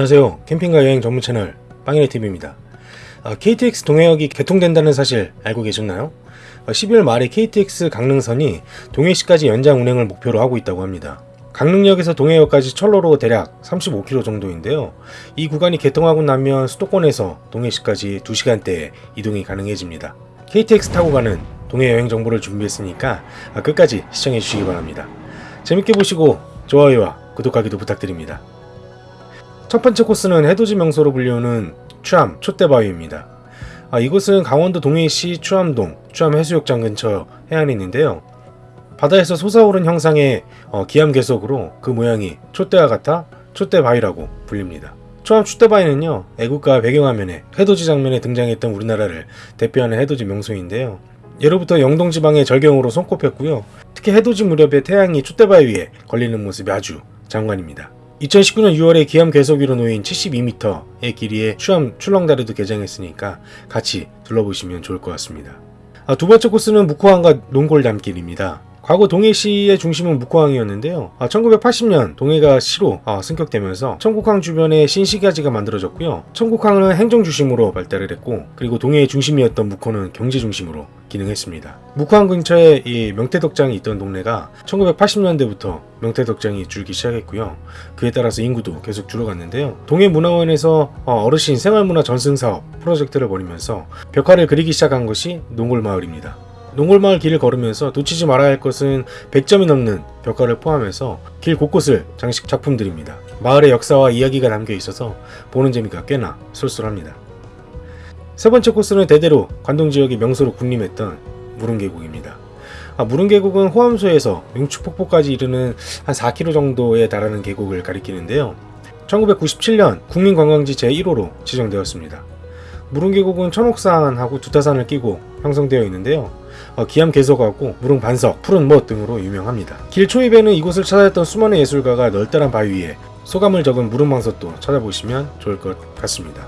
안녕하세요. 캠핑과 여행 전문 채널 빵이네TV입니다. KTX 동해역이 개통된다는 사실 알고 계셨나요? 12월 말에 KTX 강릉선이 동해시까지 연장 운행을 목표로 하고 있다고 합니다. 강릉역에서 동해역까지 철로로 대략 35km 정도인데요. 이 구간이 개통하고 나면 수도권에서 동해시까지 2시간대에 이동이 가능해집니다. KTX 타고 가는 동해 여행 정보를 준비했으니까 끝까지 시청해 주시기 바랍니다. 재밌게 보시고 좋아요와 구독하기도 부탁드립니다. 첫 번째 코스는 해돋이 명소로 불리우는 추암 촛대바위입니다. 아, 이곳은 강원도 동해시 추암동 추암해수욕장 근처 해안에 있는데요. 바다에서 솟아오른 형상의 어, 기암괴석으로 그 모양이 촛대와 같아 촛대바위라고 불립니다. 추암 촛대바위는요 애국가 배경화면에 해돋이 장면에 등장했던 우리나라를 대표하는 해돋이 명소인데요. 예로부터 영동지방의 절경으로 손꼽혔고요. 특히 해돋이 무렵에 태양이 촛대바위 위에 걸리는 모습이 아주 장관입니다. 2019년 6월에 기암 괴석 위로 놓인 72m의 길이의 추암 출렁다리도 개장했으니까 같이 둘러보시면 좋을 것 같습니다. 아, 두 번째 코스는 묵호항과 농골 담길입니다. 과거 동해시의 중심은 묵호항이었는데요. 아, 1980년 동해가 시로 아, 승격되면서 청국항 주변에 신시가지가 만들어졌고요. 청국항은 행정 중심으로 발달을 했고 그리고 동해의 중심이었던 묵호는 경제 중심으로 기능했습니다. 묵호항 근처에 이 명태덕장이 있던 동네가 1980년대부터 명태덕장이 줄기 시작했고요. 그에 따라서 인구도 계속 줄어갔는데요. 동해문화원에서 어, 어르신 생활문화 전승사업 프로젝트를 벌이면서 벽화를 그리기 시작한 것이 농골마을입니다. 농골마을 길을 걸으면서 놓치지 말아야 할 것은 100점이 넘는 벽화를 포함해서 길 곳곳을 장식 작품들입니다. 마을의 역사와 이야기가 담겨 있어서 보는 재미가 꽤나 쏠쏠합니다. 세 번째 코스는 대대로 관동 지역의 명소로 군림했던 무릉계곡입니다. 아, 무릉계곡은 호암소에서 명추폭포까지 이르는 한 4km 정도에 달하는 계곡을 가리키는데요. 1997년 국민관광지 제1호로 지정되었습니다. 무릉계곡은 천옥산하고 두타산을 끼고 형성되어 있는데요. 어, 기암 개석하고 무릉 반석, 푸른 멋 등으로 유명합니다. 길 초입에는 이곳을 찾아했던 수많은 예술가가 널따란 바위 위에 소감을 적은 무릉 방석도 찾아보시면 좋을 것 같습니다.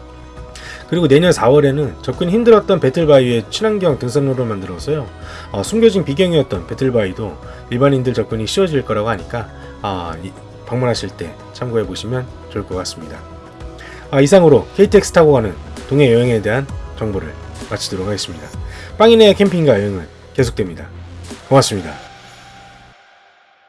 그리고 내년 4월에는 접근 힘들었던 배틀바위에 친환경 등산로를 만들어서요. 어, 숨겨진 비경이었던 배틀바위도 일반인들 접근이 쉬워질 거라고 하니까 아, 방문하실 때 참고해 보시면 좋을 것 같습니다. 아, 이상으로 KTX 타고 가는 동해 여행에 대한 정보를 마치도록 하겠습니다. 빵이네 캠핑과 여행은 계속됩니다. 고맙습니다.